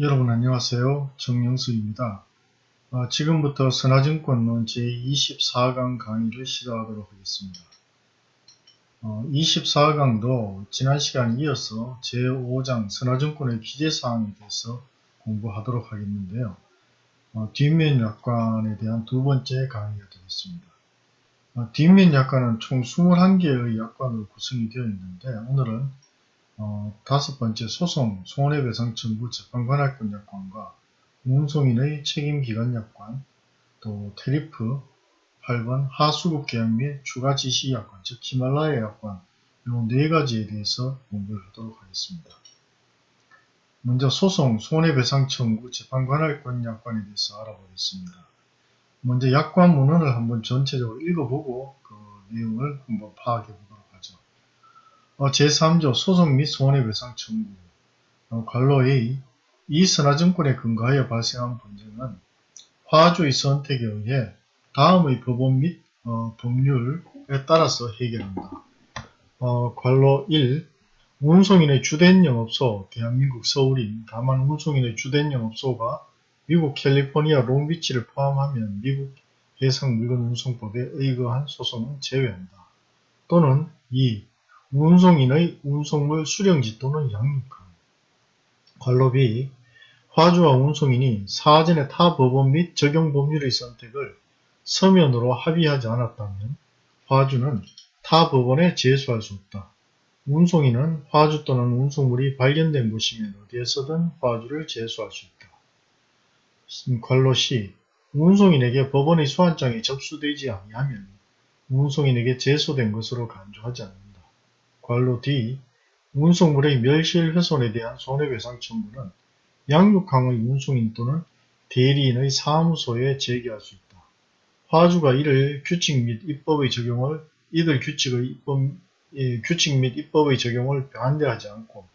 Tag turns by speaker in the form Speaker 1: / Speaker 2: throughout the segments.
Speaker 1: 여러분 안녕하세요. 정영수입니다. 어, 지금부터 선화증권론 제24강 강의를 시작하도록 하겠습니다. 어, 24강도 지난 시간에 이어서 제5장 선화증권의 기재사항에 대해서 공부하도록 하겠는데요. 어, 뒷면 약관에 대한 두 번째 강의가 되겠습니다. 어, 뒷면 약관은 총 21개의 약관으로 구성이 되어 있는데 오늘은 어, 다섯 번째 소송, 손해배상 청구 재판관할권 약관과 운송인의 책임기간 약관, 또 테리프, 8번 하수급 계약 및 추가 지시 약관, 즉 히말라야 약관 이네 가지에 대해서 공부를 하도록 하겠습니다. 먼저 소송, 손해배상 청구 재판관할권 약관에 대해서 알아보겠습니다. 먼저 약관 문헌을 한번 전체적으로 읽어보고 그 내용을 한번 파악해 보겠습니다. 어, 제3조 소송 및 손해배상 청구 어, 관로 A 이 선화증권에 근거하여 발생한 분쟁은 화주의 선택에 의해 다음의 법원 및 어, 법률에 따라서 해결한다. 어, 관로 1. 운송인의 주된 영업소 대한민국 서울인 다만 운송인의 주된 영업소가 미국 캘리포니아 롱비치를 포함하면 미국 해상 물건 운송법에 의거한 소송은 제외한다. 또는 2. 운송인의 운송물 수령지 또는 양육함. 관로비 화주와 운송인이 사전에 타 법원 및 적용 법률의 선택을 서면으로 합의하지 않았다면 화주는 타 법원에 제소할 수 없다. 운송인은 화주 또는 운송물이 발견된 곳이면 어디에서든 화주를 제소할 수 있다. 관로 시 운송인에게 법원의 소환장이 접수되지 아니하면 운송인에게 제소된 것으로 간주하지 않는다. 관로 D. 운송물의 멸실 훼손에 대한 손해배상 청구는 양육항의 운송인 또는 대리인의 사무소에 제기할 수 있다. 화주가 이를 규칙 및 입법의 적용을 이들 규칙의 입법, 예, 규칙 및 입법의 적용을 반대하지 않고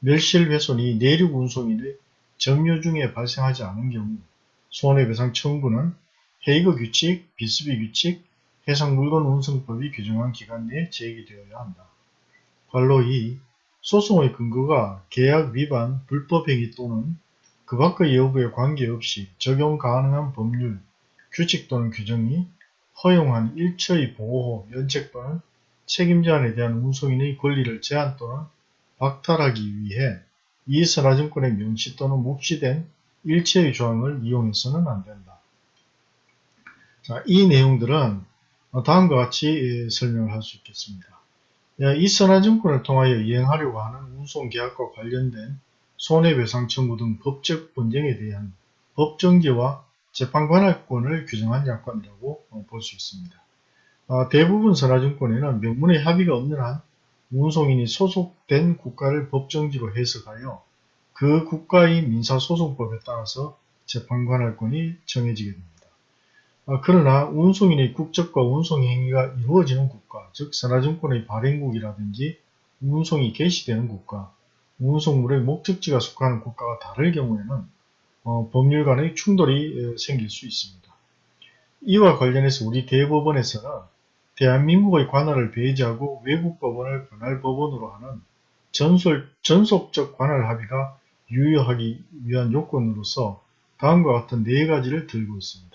Speaker 1: 멸실 훼손이 내륙 운송인의 점유 중에 발생하지 않은 경우 손해배상 청구는 헤이그 규칙, 비스비 규칙, 해상물건 운송법이 규정한 기간 내에 제기되어야 한다. 관로 2. 소송의 근거가 계약 위반, 불법행위 또는 그 밖의 여부에 관계없이 적용 가능한 법률, 규칙 또는 규정이 허용한 일처의 보호, 면책 또는 책임자에 대한 운송인의 권리를 제한 또는 박탈하기 위해 이 선화증권에 명시 또는 묵시된 일체의 조항을 이용해서는 안된다. 자, 이 내용들은 다음과 같이 설명을 할 수 있겠습니다. 이 선화증권을 통하여 이행하려고 하는 운송계약과 관련된 손해배상 청구 등 법적 분쟁에 대한 법정지와 재판관할권을 규정한 약관이라고 볼 수 있습니다. 아, 대부분 선화증권에는 명문의 합의가 없는 한 운송인이 소속된 국가를 법정지로 해석하여 그 국가의 민사소송법에 따라서 재판관할권이 정해지게 됩니다. 아, 그러나 운송인의 국적과 운송 행위가 이루어지는 국가, 즉 선화증권의 발행국이라든지 운송이 개시되는 국가, 운송물의 목적지가 속하는 국가가 다를 경우에는 어, 법률 간의 충돌이 생길 수 있습니다. 이와 관련해서 우리 대법원에서는 대한민국의 관할을 배제하고 외국 법원을 관할 법원으로 하는 전설, 전속적 관할 합의가 유효하기 위한 요건으로서 다음과 같은 네 가지를 들고 있습니다.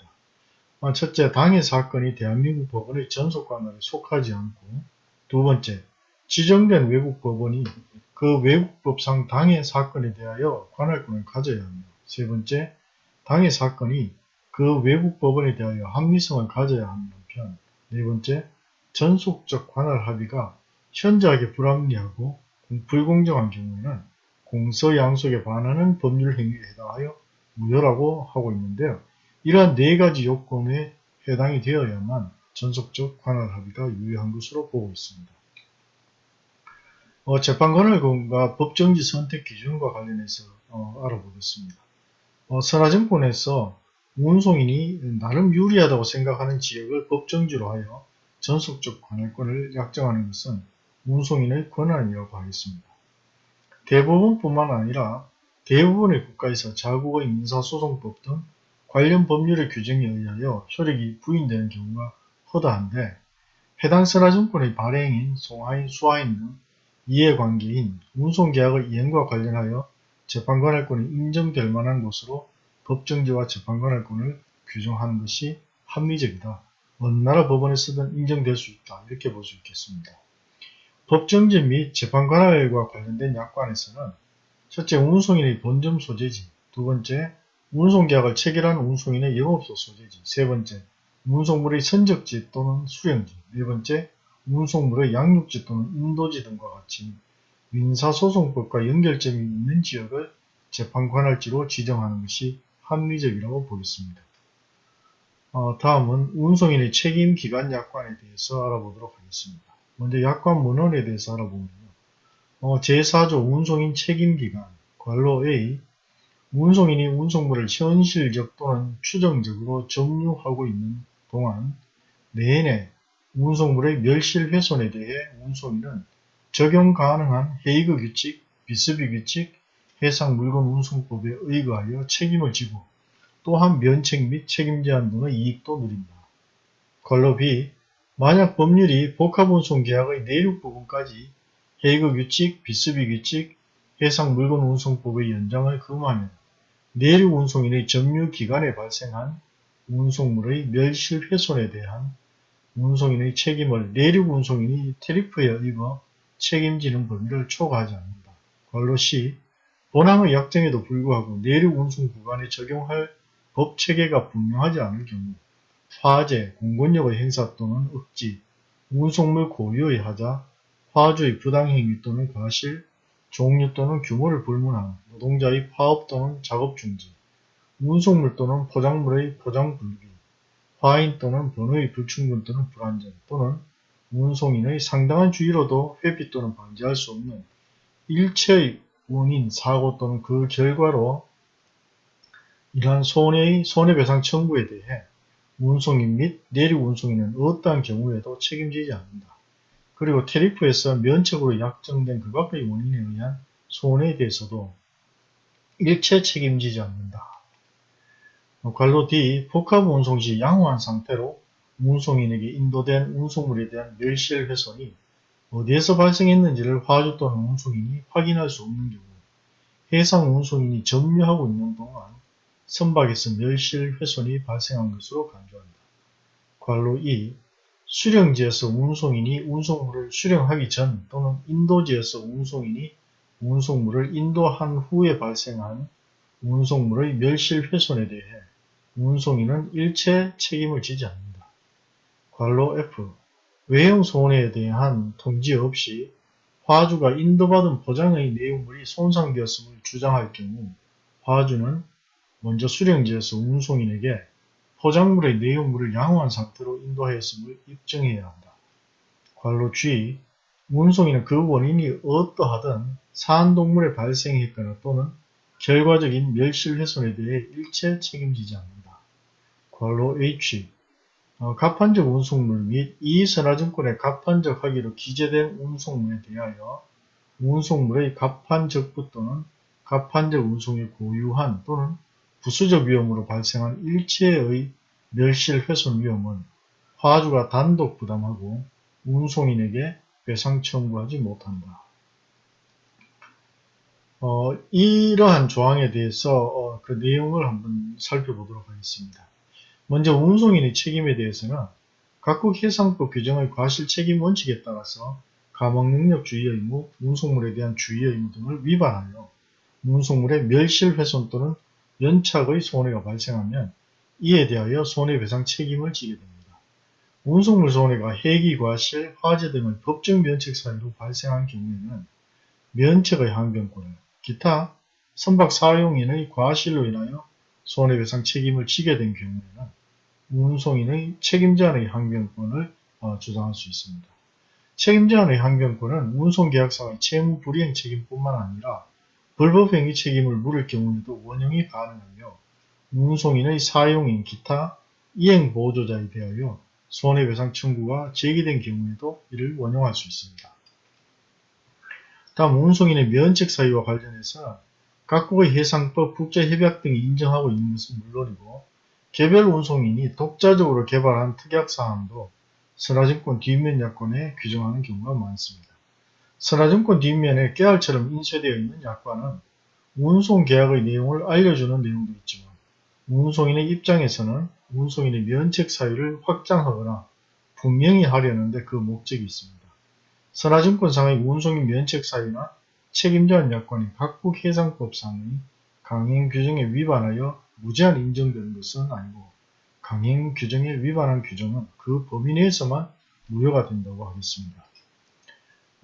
Speaker 1: 아, 첫째, 당해 사건이 대한민국 법원의 전속관할에 속하지 않고 두 번째, 지정된 외국 법원이 그 외국법상 당해 사건에 대하여 관할권을 가져야 합니다. 세 번째, 당해 사건이 그 외국 법원에 대하여 합리성을 가져야 하는 한편 네 번째, 전속적 관할 합의가 현저하게 불합리하고 불공정한 경우에는 공서양속에 반하는 법률 행위에 해당하여 무효라고 하고 있는데요. 이러한 네 가지 요건에 해당이 되어야만 전속적 관할 합의가 유효한 것으로 보고 있습니다. 어, 재판관할과 법정지 선택 기준과 관련해서 어, 알아보겠습니다. 어, 선화증권에서 운송인이 나름 유리하다고 생각하는 지역을 법정지로 하여 전속적 관할권을 약정하는 것은 운송인의 권한이라고 하겠습니다. 대부분뿐만 아니라 대부분의 국가에서 자국의 민사소송법 등 관련 법률의 규정에 의하여 효력이 부인되는 경우가 허다한데 해당 선화증권의 발행인, 송하인, 수하인 등 이해관계인 운송계약의 이행과 관련하여 재판관할권이 인정될 만한 것으로 법정지와 재판관할권을 규정하는 것이 합리적이다. 어느 나라 법원에 쓰든 인정될 수 있다. 이렇게 볼 수 있겠습니다. 법정지 및 재판관할과 관련된 약관에서는 첫째 운송인의 본점 소재지, 두 번째 운송계약을 체결한 운송인의 영업소 소재지, 세 번째 운송물의 선적지 또는 수령지, 네 번째 운송물의 양육지 또는 인도지 등과 같이 민사소송법과 연결점이 있는 지역을 재판관할지로 지정하는 것이 합리적이라고 보겠습니다. 어, 다음은 운송인의 책임기간 약관에 대해서 알아보도록 하겠습니다. 먼저 약관 문헌에 대해서 알아보면요. 어, 제4조 운송인 책임기간 관로 A 운송인이 운송물을 현실적 또는 추정적으로 점유하고 있는 동안 내내 운송물의 멸실 훼손에 대해 운송인은 적용 가능한 헤이그 규칙, 비스비 규칙, 해상물건 운송법에 의거하여 책임을 지고 또한 면책 및 책임 제한 등의 이익도 누린다. B. 만약 법률이 복합운송계약의 내륙 부분까지 헤이그 규칙, 비스비 규칙, 해상물건 운송법의 연장을 금하면 내륙 운송인의 점유 기간에 발생한 운송물의 멸실 훼손에 대한 운송인의 책임을 내륙 운송인이 테리프에 의거 책임지는 범위를 초과하지 않는다. 관로 C. 본항의 약정에도 불구하고 내륙 운송 구간에 적용할 법 체계가 분명하지 않을 경우 화재, 공권력의 행사 또는 억지, 운송물 고유의 하자, 화주의 부당행위 또는 과실, 종류 또는 규모를 불문한 노동자의 파업 또는 작업 중지, 운송물 또는 포장물의 포장 불기, 화인 또는 번호의 불충분 또는 불안전 또는 운송인의 상당한 주의로도 회피 또는 방지할 수 없는 일체의 원인, 사고 또는 그 결과로 이러한 손해의 손해배상 청구에 대해 운송인 및 내륙 운송인은 어떠한 경우에도 책임지지 않는다. 그리고 테리프에서 면책으로 약정된 그 밖의 원인에 의한 손해에 대해서도 일체 책임지지 않는다. 관로 D. 복합 운송 시 양호한 상태로 운송인에게 인도된 운송물에 대한 멸실 훼손이 어디에서 발생했는지를 화주 또는 운송인이 확인할 수 없는 경우 해상 운송인이 점유하고 있는 동안 선박에서 멸실 훼손이 발생한 것으로 간주한다. 관로 2. 수령지에서 운송인이 운송물을 수령하기 전 또는 인도지에서 운송인이 운송물을 인도한 후에 발생한 운송물의 멸실 훼손에 대해 운송인은 일체 책임을 지지 않는다. 관로 F. 외형 손해에 대한 통지 없이 화주가 인도받은 포장의 내용물이 손상되었음을 주장할 경우 화주는 먼저 수령지에서 운송인에게 포장물의 내용물을 양호한 상태로 인도하였음을 입증해야 한다. 관로 G. 운송인은 그 원인이 어떠하든 사안동물의 발생했거나 또는 결과적인 멸실훼손에 대해 일체 책임지지 않는다. 관로 H. 어, 가판적 운송물 및 이선화증권의 가판적 하기로 기재된 운송물에 대하여 운송물의 가판적부 또는 가판적 운송이 고유한 또는 부수적 위험으로 발생한 일체의 멸실 훼손 위험은 화주가 단독 부담하고 운송인에게 배상 청구하지 못한다. 어, 이러한 조항에 대해서 어, 그 내용을 한번 살펴보도록 하겠습니다. 먼저 운송인의 책임에 대해서는 각국 해상법 규정의 과실 책임 원칙에 따라서 감옥능력 주의 의무, 운송물에 대한 주의 의무 등을 위반하여 운송물의 멸실 훼손 또는 연착의 손해가 발생하면 이에 대하여 손해배상 책임을 지게 됩니다. 운송물 손해가 해기, 과실, 화재 등의 법정 면책 사유로 발생한 경우에는 면책의 항변권을, 기타 선박 사용인의 과실로 인하여 손해배상 책임을 지게 된 경우에는 운송인의 책임자의 항변권을 어, 주장할 수 있습니다. 책임자의 항변권은 운송계약상의 채무 불이행 책임뿐만 아니라 불법행위 책임을 물을 경우에도 원형이 가능하며 운송인의 사용인 기타 이행 보조자에 대하여 손해배상 청구가 제기된 경우에도 이를 원용할 수 있습니다. 다음 운송인의 면책 사유와 관련해서 각국의 해상법, 국제협약 등이 인정하고 있는 것은 물론이고 개별 운송인이 독자적으로 개발한 특약사항도 선화증권 뒷면 약관에 규정하는 경우가 많습니다. 선화증권 뒷면에 깨알처럼 인쇄되어 있는 약관은 운송 계약의 내용을 알려주는 내용도 있지만 운송인의 입장에서는 운송인의 면책 사유를 확장하거나 분명히 하려는데 그 목적이 있습니다. 선화증권상의 운송인 면책 사유나 책임자한 약관이 각국 해상법상의 강행 규정에 위반하여 무제한 인정되는 것은 아니고 강행 규정에 위반한 규정은 그 범위 내에서만 무효가 된다고 하겠습니다.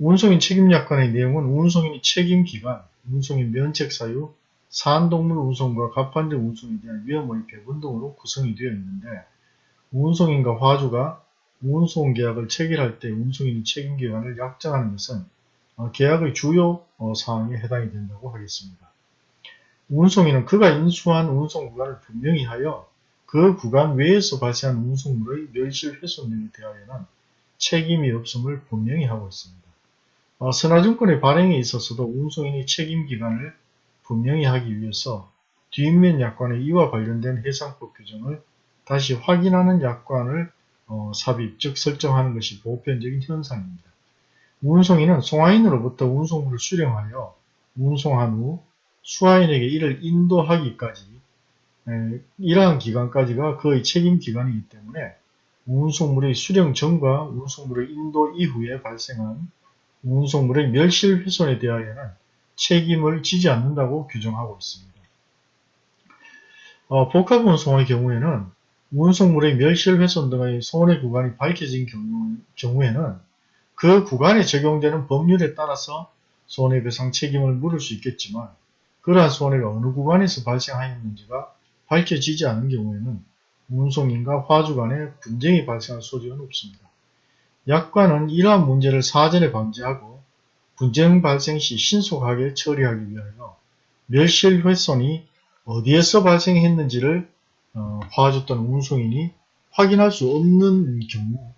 Speaker 1: 운송인 책임약관의 내용은 운송인이 책임기간, 운송인 면책사유, 사안동물 운송과 갑판적 운송에 대한 위험의 배분 등으로 구성이 되어 있는데 운송인과 화주가 운송계약을 체결할 때 운송인의 책임기간을 약정하는 것은 어, 계약의 주요 어, 사항에 해당이 된다고 하겠습니다. 운송인은 그가 인수한 운송 구간을 분명히 하여 그 구간 외에서 발생한 운송물의 멸실 훼손 등에 대하여는 책임이 없음을 분명히 하고 있습니다. 어, 선화증권의 발행에 있어서도 운송인의 책임기간을 분명히 하기 위해서 뒷면 약관의 이와 관련된 해상법 규정을 다시 확인하는 약관을 어, 삽입, 즉 설정하는 것이 보편적인 현상입니다. 운송인은 송화인으로부터 운송물을 수령하여 운송한 후 수화인에게 이를 인도하기까지 에, 이러한 기간까지가 그의 책임 기간이기 때문에 운송물의 수령 전과 운송물의 인도 이후에 발생한 운송물의 멸실 훼손에 대하여는 책임을 지지 않는다고 규정하고 있습니다. 어, 복합운송의 경우에는 운송물의 멸실 훼손 등의 손해 구간이 밝혀진 경우, 경우 에는 그 구간에 적용되는 법률에 따라서 손해배상 책임을 물을 수 있겠지만 그러한 손해가 어느 구간에서 발생하였는지가 밝혀지지 않은 경우에는 운송인과 화주 간에 분쟁이 발생할 소지는 없습니다. 약관은 이러한 문제를 사전에 방지하고 분쟁 발생 시 신속하게 처리하기 위하여 멸실 훼손이 어디에서 발생했는지를 어, 화주 또는 운송인이 확인할 수 없는 경우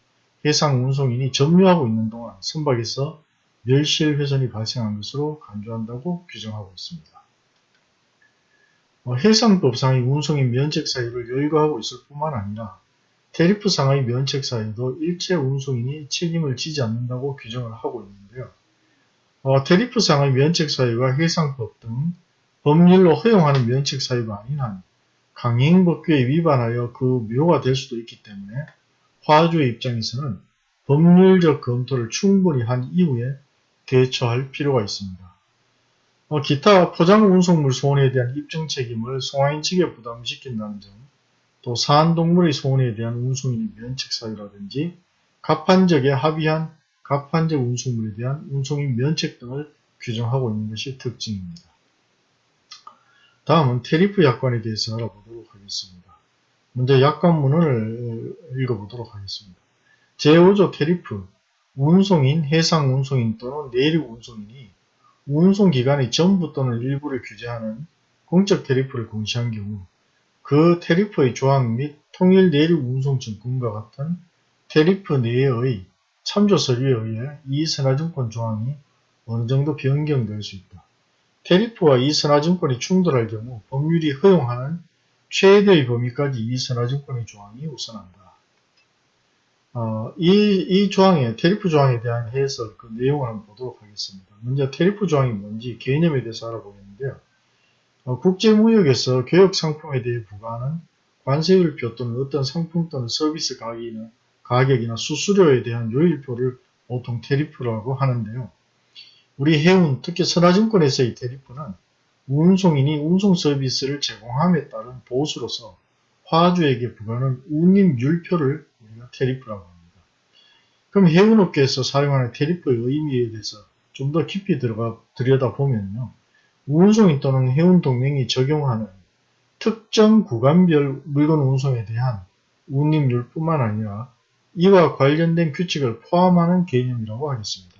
Speaker 1: 해상 운송인이 점유하고 있는 동안 선박에서 멸실 훼손이 발생한 것으로 간주한다고 규정하고 있습니다. 어, 해상법상의 운송인 면책 사유를 열거하고 있을 뿐만 아니라 테리프상의 면책 사유도 일체 운송인이 책임을 지지 않는다고 규정을 하고 있는데요. 어, 테리프상의 면책 사유가 해상법 등 법률로 허용하는 면책 사유가 아닌 한 강행법규에 위반하여 그 묘가 될 수도 있기 때문에 화주의 입장에서는 법률적 검토를 충분히 한 이후에 대처할 필요가 있습니다. 어, 기타 포장 운송물 손해에 대한 입증 책임을 송화인 측에 부담시킨다는 점, 또 사안동물의 손해에 대한 운송인의 면책 사유라든지 갑판적에 합의한 갑판적 운송물에 대한 운송인 면책 등을 규정하고 있는 것이 특징입니다. 다음은 테리프 약관에 대해서 알아보도록 하겠습니다. 먼저 약관문을 읽어보도록 하겠습니다. 제5조 테리프, 운송인, 해상 운송인 또는 내륙 운송인이 운송기간의 전부 또는 일부를 규제하는 공적 테리프를 공시한 경우 그 테리프의 조항 및 통일 내륙 운송증권과 같은 테리프 내의 참조 서류에 의해 이 선화증권 조항이 어느 정도 변경될 수 있다. 테리프와 이 선화증권이 충돌할 경우 법률이 허용하는 최대의 범위까지 이 선화증권의 조항이 우선한다. 어, 이, 이 조항의 테리프 조항에 대한 해설, 그 내용을 한번 보도록 하겠습니다. 먼저 테리프 조항이 뭔지 개념에 대해서 알아보겠는데요. 어, 국제무역에서 교역 상품에 대해 부과하는 관세율표 또는 어떤 상품 또는 서비스 가격이나, 가격이나 수수료에 대한 요일표를 보통 테리프라고 하는데요. 우리 해운, 특히 선화증권에서의 테리프는 운송인이 운송 서비스를 제공함에 따른 보수로서 화주에게 부과하는 운임율표를 우리가 테리프라고 합니다. 그럼 해운업계에서 사용하는 테리프의 의미에 대해서 좀 더 깊이 들어가 들여다보면요. 운송인 또는 해운 동맹이 적용하는 특정 구간별 물건 운송에 대한 운임률 뿐만 아니라 이와 관련된 규칙을 포함하는 개념이라고 하겠습니다.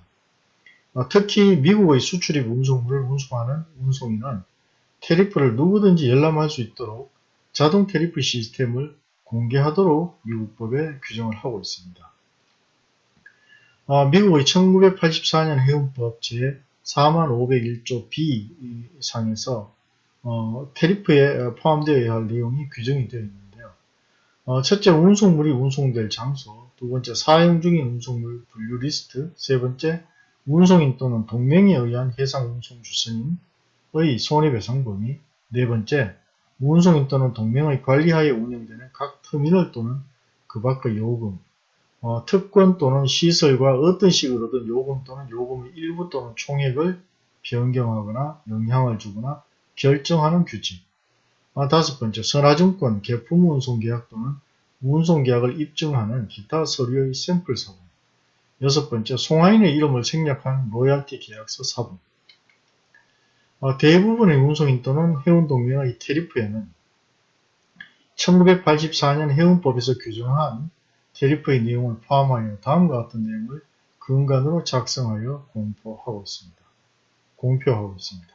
Speaker 1: 어, 특히 미국의 수출입 운송물을 운송하는 운송인은 테리프를 누구든지 열람할 수 있도록 자동 테리프 시스템을 공개하도록 미국법에 규정을 하고 있습니다. 어, 미국의 1984년 해운법 제 4501조 B 상에서 어, 테리프에 포함되어야 할 내용이 규정이 되어 있는데요. 어, 첫째, 운송물이 운송될 장소, 두 번째, 사용 중인 운송물 분류 리스트, 세 번째, 운송인 또는 동맹에 의한 해상 운송 주선인의 손해배상 범위. 네 번째, 운송인 또는 동맹의 관리하에 운영되는 각 터미널 또는 그 밖의 요금 어, 특권 또는 시설과 어떤 식으로든 요금 또는 요금의 일부 또는 총액을 변경하거나 영향을 주거나 결정하는 규칙 아, 다섯 번째, 선화증권, 개품 운송계약 또는 운송계약을 입증하는 기타 서류의 샘플 사본. 여섯 번째, 송하인의 이름을 생략한 로얄티 계약서 사본. 아, 대부분의 운송인 또는 해운동맹의 테리프에는 1984년 해운법에서 규정한 테리프의 내용을 포함하여 다음과 같은 내용을 근간으로 작성하여 공표하고 있습니다. 공표하고 있습니다.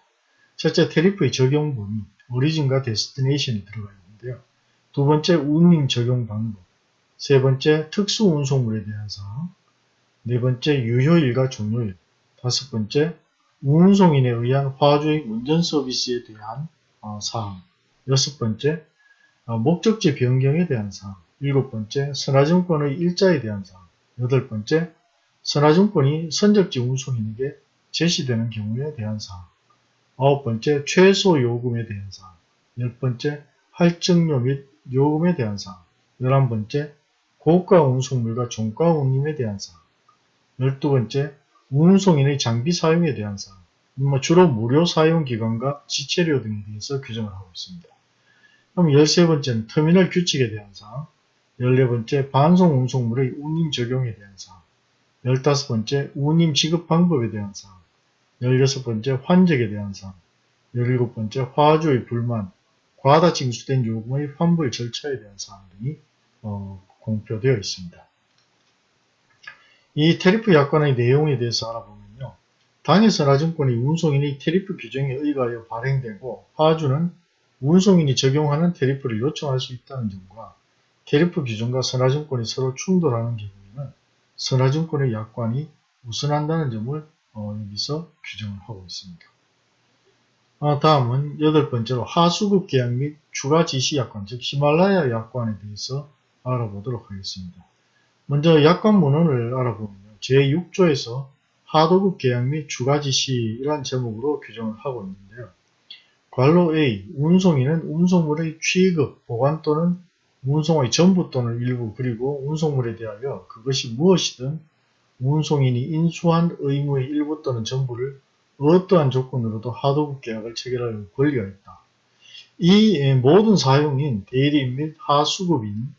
Speaker 1: 첫째, 테리프의 적용 범위. 오리진과 데스티네이션이 들어가 있는데요. 두 번째 운임 적용 방법, 세 번째 특수 운송물에 대한 사항, 네 번째 유효일과 종료일, 다섯 번째 운송인에 의한 화주의 운전 서비스에 대한 어, 사항, 여섯 번째 어, 목적지 변경에 대한 사항, 일곱 번째 선화증권의 일자에 대한 사항, 여덟 번째 선화증권이 선적지 운송인에게 제시되는 경우에 대한 사항, 아홉 번째, 최소 요금에 대한 사항. 열 번째, 할증료 및 요금에 대한 사항. 열한 번째, 고가 운송물과 종가 운임에 대한 사항. 열두 번째, 운송인의 장비 사용에 대한 사항. 뭐 주로 무료 사용 기간과 지체료 등에 대해서 규정을 하고 있습니다. 그럼 열세 번째는 터미널 규칙에 대한 사항. 열네 번째, 반송 운송물의 운임 적용에 대한 사항. 열다섯 번째, 운임 지급 방법에 대한 사항. 16번째 환적에 대한 사항, 17번째 화주의 불만, 과다 징수된 요금의 환불 절차에 대한 사항 등이 어, 공표되어 있습니다. 이 테리프 약관의 내용에 대해서 알아보면요. 당해선화증권이 운송인의 테리프 규정에 의거하여 발행되고 화주는 운송인이 적용하는 테리프를 요청할 수 있다는 점과 테리프 규정과 선화증권이 서로 충돌하는 경우에는 선화증권의 약관이 우선한다는 점을 어, 여기서 규정을 하고 있습니다. 아, 다음은 여덟 번째로 하수급 계약 및 추가 지시 약관, 즉 히말라야 약관에 대해서 알아보도록 하겠습니다. 먼저 약관 문헌을 알아보면요. 제6조에서 하도급 계약 및 추가 지시란 제목으로 규정을 하고 있는데요. 관로 A, 운송인은 운송물의 취급, 보관 또는 운송의 전부 또는 일부 그리고 운송물에 대하여 그것이 무엇이든 운송인이 인수한 의무의 일부 또는 전부를 어떠한 조건으로도 하도급 계약을 체결할 권리가 있다. 이 모든 사용인 대리인 및 하수급인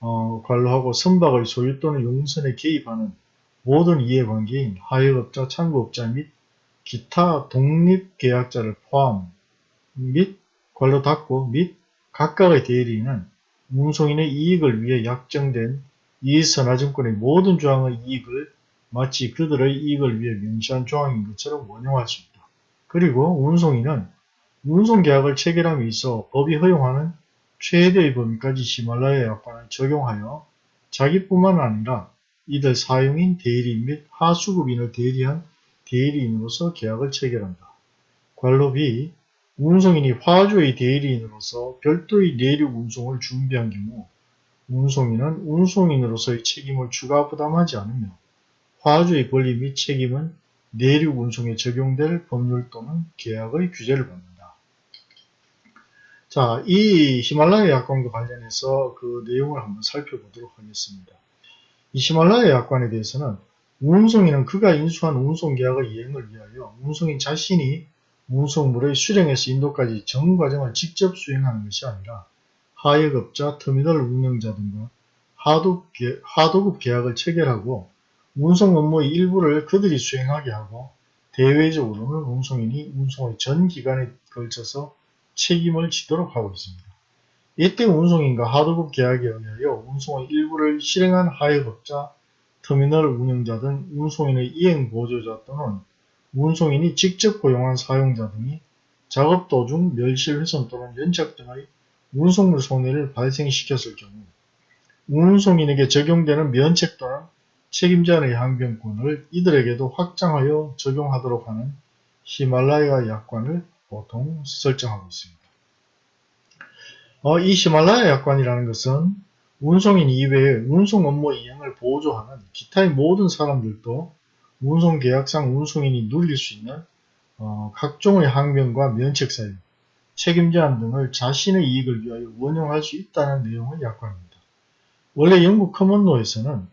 Speaker 1: 어, 관로하고 선박의 소유 또는 용선에 개입하는 모든 이해관계인 하역업자, 창구업자 및 기타 독립계약자를 포함 및 관로 닫고 및 각각의 대리인은 운송인의 이익을 위해 약정된 이선화증권의 모든 조항의 이익을 마치 그들의 이익을 위해 명시한 조항인 것처럼 원용할 수 있다. 그리고 운송인은 운송계약을 체결함에 있어 법이 허용하는 최대의 범위까지 히말라야 약관을 적용하여 자기뿐만 아니라 이들 사용인 대리인 및 하수급인을 대리한 대리인으로서 계약을 체결한다. 관로 B. 운송인이 화주의 대리인으로서 별도의 내륙 운송을 준비한 경우 운송인은 운송인으로서의 책임을 추가 부담하지 않으며 화주의 권리 및 책임은 내륙 운송에 적용될 법률 또는 계약의 규제를 받는다. 자, 이 히말라야 약관과 관련해서 그 내용을 한번 살펴보도록 하겠습니다. 이 히말라야 약관에 대해서는 운송인은 그가 인수한 운송계약의 이행을 위하여 운송인 자신이 운송물의 수령에서 인도까지 전 과정을 직접 수행하는 것이 아니라 하역업자, 터미널 운영자 등과 하도급 계약을 체결하고 운송 업무의 일부를 그들이 수행하게 하고 대외적으로는 운송인이 운송의 전 기간에 걸쳐서 책임을 지도록 하고 있습니다. 이때 운송인과 하도급 계약에 의하여 운송의 일부를 실행한 하역업자, 터미널 운영자 등 운송인의 이행 보조자 또는 운송인이 직접 고용한 사용자 등이 작업 도중 멸실 훼손 또는 연착 등의 운송물 손해를 발생시켰을 경우 운송인에게 적용되는 면책 또는 책임자의 항변권을 이들에게도 확장하여 적용하도록 하는 히말라야 약관을 보통 설정하고 있습니다. 어, 이 히말라야 약관이라는 것은 운송인 이외에 운송 업무 이행을 보조하는 기타의 모든 사람들도 운송계약상 운송인이 누릴 수 있는 어, 각종의 항변과 면책 사유, 책임 제한 등을 자신의 이익을 위하여 원용할 수 있다는 내용의 약관입니다. 원래 영국 커먼로에서는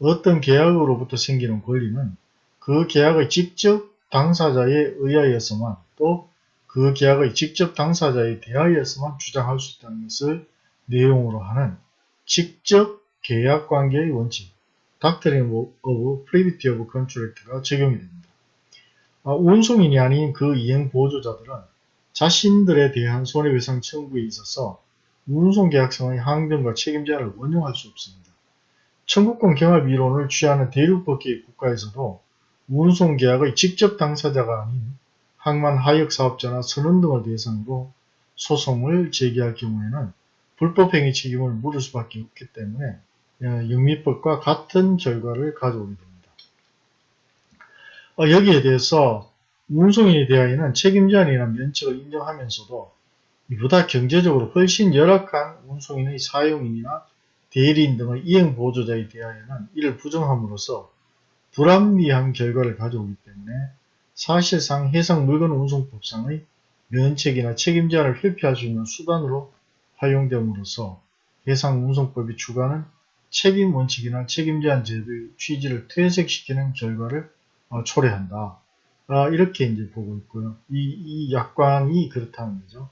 Speaker 1: 어떤 계약으로부터 생기는 권리는 그 계약의 직접 당사자에 의하여서만 또 그 계약의 직접 당사자에 대하여서만 주장할 수 있다는 것을 내용으로 하는 직접 계약 관계의 원칙 Of Privity of Contract가 적용이 됩니다. 아, 운송인이 아닌 그 이행 보조자들은 자신들에 대한 손해배상 청구에 있어서 운송계약상의 항변과 책임제한을 원용할 수 없습니다. 청구권 경합 이론을 취하는 대륙법계의 국가에서도 운송계약의 직접 당사자가 아닌 항만 하역 사업자나 선원 등을 대상으로 소송을 제기할 경우에는 불법행위 책임을 물을 수밖에 없기 때문에 어, 영미법과 같은 결과를 가져오게 됩니다. 어, 여기에 대해서 운송인에 대하여는 책임제한이나 면책을 인정하면서도 이보다 경제적으로 훨씬 열악한 운송인의 사용인이나 대리인 등의 이행보조자에 대하여는 이를 부정함으로써 불합리한 결과를 가져오기 때문에 사실상 해상물건 운송법상의 면책이나 책임제한을 회피할 수 있는 수단으로 활용됨으로써 해상운송법이 추구하는 책임 원칙이나 책임 제한 제도의 취지를 퇴색시키는 결과를 어, 초래한다. 아, 이렇게 이제 보고 있고요. 이, 이 약관이 그렇다는 거죠.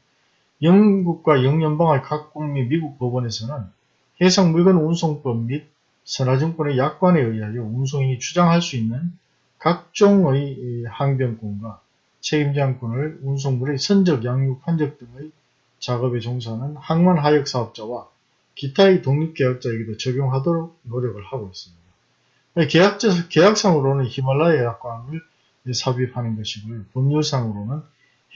Speaker 1: 영국과 영연방의 각국 및 미국 법원에서는 해상 물건 운송법 및 선화증권의 약관에 의하여 운송인이 주장할 수 있는 각종의 항변권과 책임제한권을 운송물의 선적, 양육, 환적 등의 작업에 종사하는 항만 하역 사업자와 기타의 독립계약자에게도 적용하도록 노력을 하고 있습니다. 계약자, 계약상으로는 히말라야 약관을 삽입하는 것이고요. 법률상으로는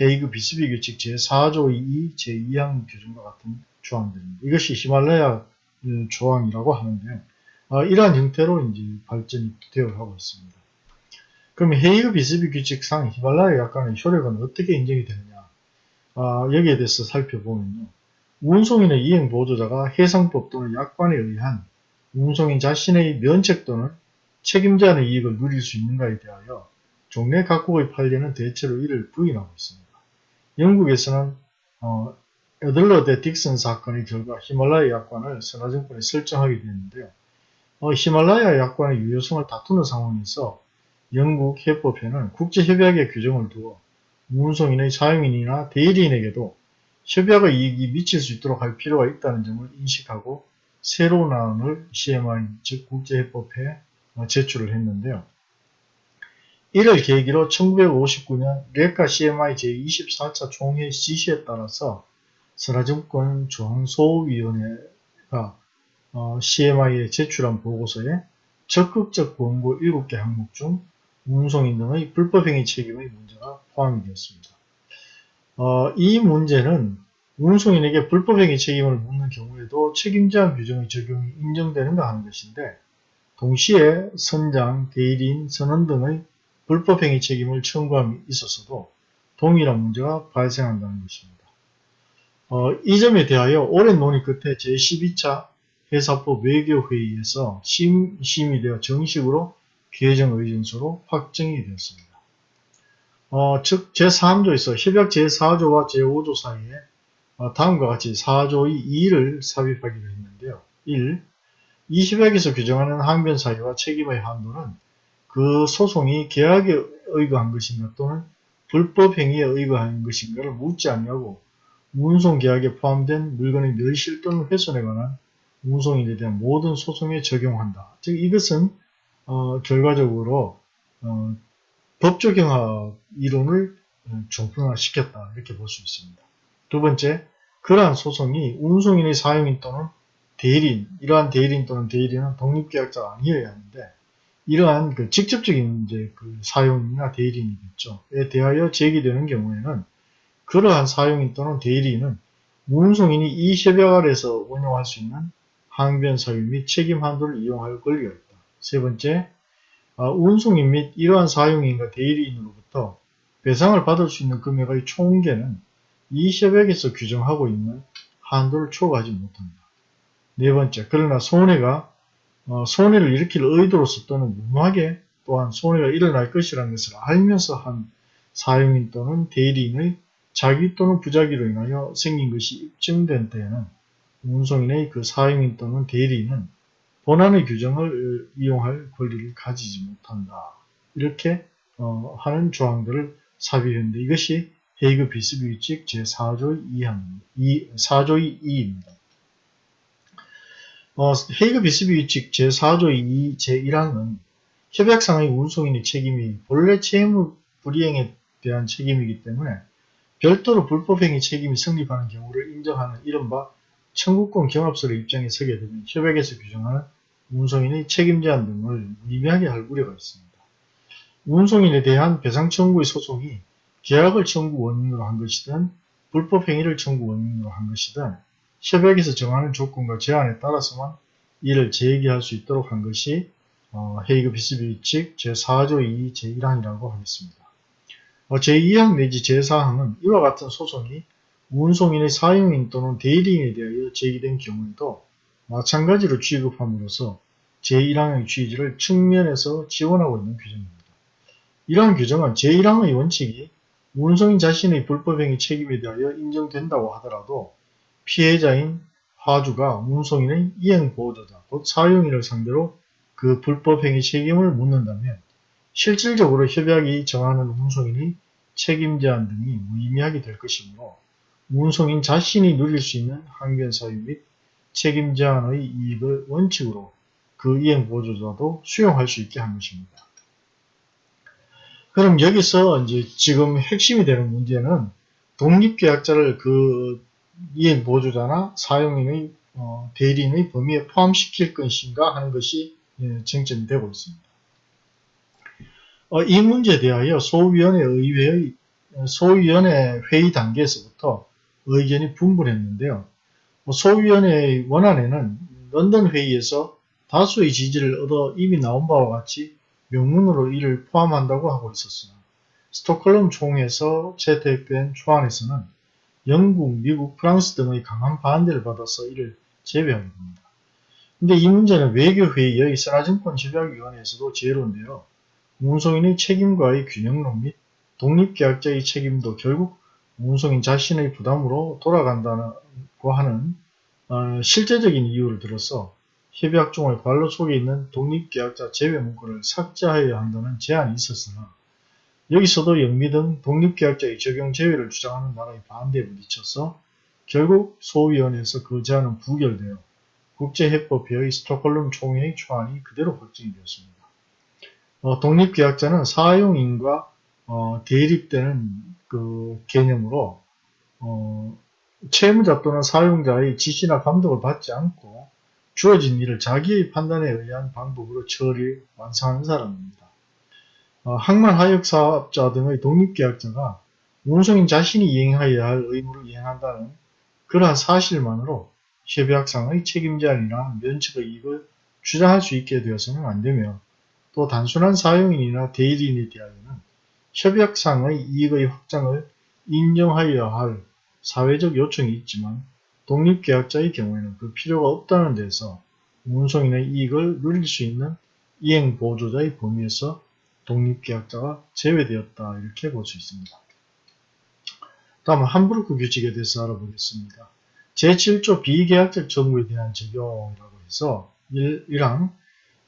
Speaker 1: 헤이그 비스비 규칙 제4조 2 제2항 규정과 같은 조항들입니다. 이것이 히말라야 조항이라고 하는데 어, 이러한 형태로 이제 발전이 되어 가고 있습니다. 그럼 헤이그 비스비 규칙상 히말라야 약관의 효력은 어떻게 인정이 되느냐? 어, 여기에 대해서 살펴보면요. 운송인의 이행 보조자가 해상법 또는 약관에 의한 운송인 자신의 면책 또는 책임자의 이익을 누릴 수 있는가에 대하여 종래 각국의 판례는 대체로 이를 부인하고 있습니다. 영국에서는 어, 에들러 대 딕슨 사건의 결과 히말라야 약관을 선화정권에 설정하게 되었는데요. 어, 히말라야 약관의 유효성을 다투는 상황에서 영국 해법회는 국제협약의 규정을 두어 운송인의 사용인이나 대리인에게도 협약의 이익이 미칠 수 있도록 할 필요가 있다는 점을 인식하고 새로운 안을 CMI 즉 국제해법에 제출을 했는데요. 이를 계기로 1959년 레카 CMI 제24차 총회 지시에 따라서 선화증권 조항소위원회가 어, CMI에 제출한 보고서에 적극적 권고 7개 항목 중 운송인 등의 불법행위 책임의 문제가 포함이 되었습니다. 어, 이 문제는 운송인에게 불법행위 책임을 묻는 경우에도 책임제한 규정의 적용이 인정되는가 하는 것인데 동시에 선장, 대리인, 선원 등의 불법행위 책임을 청구함이 있었어도 동일한 문제가 발생한다는 것입니다. 어, 이 점에 대하여 오랜 논의 끝에 제12차 회사법 외교회의에서 심, 심의되어 정식으로 개정 의견서로 확정이 되었습니다. 어, 즉 제3조에서 협약 제4조와 제5조 사이에 어, 다음과 같이 4조의 2를 삽입하기로 했는데요. 1. 이 협약에서 규정하는 항변 사유와 책임의 한도는 그 소송이 계약에 의거한 것인가 또는 불법 행위에 의거한 것인가를 묻지 않냐고 운송 계약에 포함된 물건의 멸실 또는 훼손에 관한 운송인에 대한 모든 소송에 적용한다. 즉 이것은 어, 결과적으로 어, 법조경합 이론을 종편화시켰다 어, 이렇게 볼 수 있습니다. 두 번째, 그러한 소송이 운송인의 사용인 또는 대리인, 이러한 대리인 또는 대리인은 독립계약자가 아니어야 하는데 이러한 그 직접적인 이제 그 사용이나 대리인이겠죠.에 대하여 제기되는 경우에는 그러한 사용인 또는 대리인은 운송인이 이 협약 아래서 운용할 수 있는 항변 사유 및 책임 한도를 이용할 권리가 있다. 세 번째, 어, 운송인 및 이러한 사용인과 대리인으로부터 배상을 받을 수 있는 금액의 총계는 이 협약에서 규정하고 있는 한도를 초과하지 못한다. 네 번째, 그러나 손해가 어, 손해를 일으킬 의도로서 또는 무모하게 또한 손해가 일어날 것이라는 것을 알면서 한 사용인 또는 대리인의 자기 또는 부자기로 인하여 생긴 것이 입증된 때에는 운송인의 그 사용인 또는 대리인은 본안의 규정을 이용할 권리를 가지지 못한다. 이렇게 어, 하는 조항들을 삽입했는데 이것이 헤이그 비스비 규칙 제4조의 2항, 2, 4조의 2입니다. 어, 헤이그 비스비 규칙 제4조의 2, 제1항은 협약상의 운송인의 책임이 본래 채무 불이행에 대한 책임이기 때문에 별도로 불법행위 책임이 성립하는 경우를 인정하는 이른바 청구권 경합서를 입장에 서게 되면 협약에서 규정하는 운송인의 책임 제한 등을 미미하게 할 우려가 있습니다. 운송인에 대한 배상 청구의 소송이 계약을 청구 원인으로 한 것이든 불법 행위를 청구 원인으로 한 것이든 협약에서 정하는 조건과 제한에 따라서만 이를 제기할 수 있도록 한 것이 어, 헤이그 비스비 칙 제4조 2 제1항이라고 하겠습니다. 어, 제2항 내지 제4항은 이와 같은 소송이 운송인의 사용인 또는 대리인에 대하여 제기된 경우에도 마찬가지로 취급함으로써 제1항의 취지를 측면에서 지원하고 있는 규정입니다. 이러한 규정은 제1항의 원칙이 운송인 자신의 불법행위 책임에 대하여 인정된다고 하더라도 피해자인 화주가 운송인의 이행보호자자 곧 사용인을 상대로 그 불법행위 책임을 묻는다면 실질적으로 협약이 정하는 운송인이 책임 제한 등이 무의미하게 될 것이므로 운송인 자신이 누릴 수 있는 항변 사유 및 책임 제한의 이익을 원칙으로 그 이행 보조자도 수용할 수 있게 한 것입니다. 그럼 여기서 이제 지금 핵심이 되는 문제는 독립계약자를 그 이행 보조자나 사용인의 어, 대리인의 범위에 포함시킬 것인가 하는 것이 예, 쟁점이 되고 있습니다. 어, 이 문제에 대하여 소위원회 의회의 소위원회 회의 단계에서부터 의견이 분분했는데요. 뭐 소위원회의 원안에는 런던 회의에서 다수의 지지를 얻어 이미 나온 바와 같이 명문으로 이를 포함한다고 하고 있었으나 스톡홀름 총회에서 채택된 초안에서는 영국, 미국, 프랑스 등의 강한 반대를 받아서 이를 제외하게 됩니다. 근데 이 문제는 외교회의의 선화증권협약위원회에서도 제로인데요. 운송인의 책임과의 균형론 및 독립계약자의 책임도 결국 운송인 자신의 부담으로 돌아간다고 하는 어, 실제적인 이유를 들어서 협약종의 관로 속에 있는 독립계약자 제외 문구를 삭제하여야 한다는 제안이 있었으나 여기서도 영미 등 독립계약자의 적용 제외를 주장하는 나라의 반대에 부딪혀서 결국 소위원회에서 그 제안은 부결되어 국제해법회의 스톡홀름 총회의 초안이 그대로 확정이 되었습니다. 어, 독립계약자는 사용인과 어, 대립되는 그 개념으로 어, 채무자 또는 사용자의 지시나 감독을 받지 않고 주어진 일을 자기의 판단에 의한 방법으로 처리, 완성하는 사람입니다. 어, 항만 하역사업자 등의 독립계약자가 운송인 자신이 이행하여야 할 의무를 이행한다는 그러한 사실만으로 협약상의 책임 제한이나 면책의 이익을 주장할 수 있게 되어서는 안되며 또 단순한 사용인이나 대리인에 대하여는 협약상의 이익의 확장을 인정하여야 할 사회적 요청이 있지만 독립계약자의 경우에는 그 필요가 없다는 데서 운송인의 이익을 누릴 수 있는 이행보조자의 범위에서 독립계약자가 제외되었다 이렇게 볼 수 있습니다. 다음 함부르크 규칙에 대해서 알아보겠습니다. 제7조 비계약적 정부에 대한 적용이라고 해서 1, 1항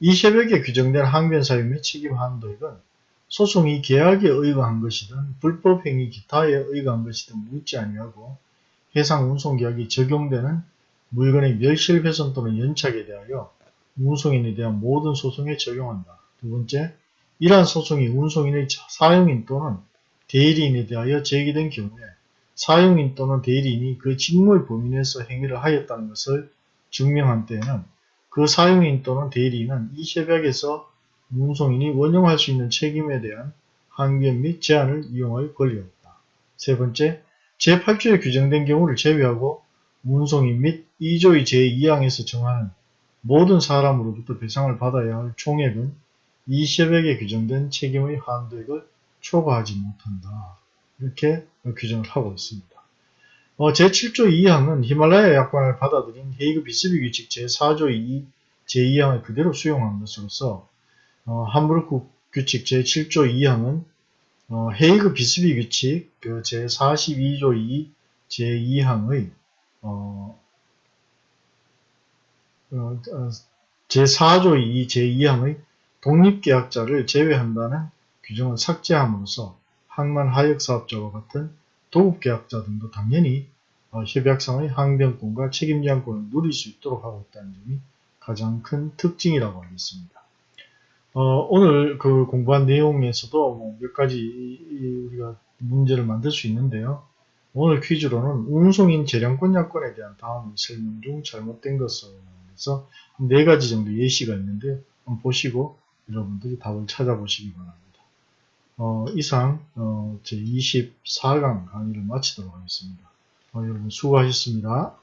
Speaker 1: 이 협약에 규정된 항변사유 및 책임 한도액은 소송이 계약에 의거한 것이든 불법행위 기타에 의거한 것이든 묻지 아니하고 해상 운송계약이 적용되는 물건의 멸실 훼손 또는 연착에 대하여 운송인에 대한 모든 소송에 적용한다. 두 번째, 이러한 소송이 운송인의 사용인 또는 대리인에 대하여 제기된 경우에 사용인 또는 대리인이 그 직무의 범위 내에서 행위를 하였다는 것을 증명한 때에는 그 사용인 또는 대리인은 이 협약에서 운송인이 원용할 수 있는 책임에 대한 항변 및 제한을 이용할 권리가 없다. 세 번째, 제8조에 규정된 경우를 제외하고 운송인 및 2조의 제2항에서 정하는 모든 사람으로부터 배상을 받아야 할 총액은 이 협약에 규정된 책임의 한도액을 초과하지 못한다. 이렇게 규정을 하고 있습니다. 어, 제7조 2항은 히말라야 약관을 받아들인 헤이그 비스비 규칙 제4조 2, 제2항을 그대로 수용한 것으로서 어, 함부르크 규칙 제7조 2항은 어, 헤이그 비스비 규칙 그 제42조 2 제2항의 어, 어, 제4조 2 제2항의 독립계약자를 제외한다는 규정을 삭제함으로써 항만 하역사업자와 같은 도급계약자 등도 당연히 어, 협약상의 항변권과 책임제한권을 누릴 수 있도록 하고 있다는 점이 가장 큰 특징이라고 하겠습니다. 어, 오늘 그 공부한 내용에서도 뭐 몇 가지 우리가 문제를 만들 수 있는데요. 오늘 퀴즈로는 운송인 재량권 약권에 대한 다음 설명 중 잘못된 것을 해서 네 가지 정도 예시가 있는데 한번 보시고 여러분들이 답을 찾아보시기 바랍니다. 어, 이상 어, 제 24강 강의를 마치도록 하겠습니다. 어, 여러분 수고하셨습니다.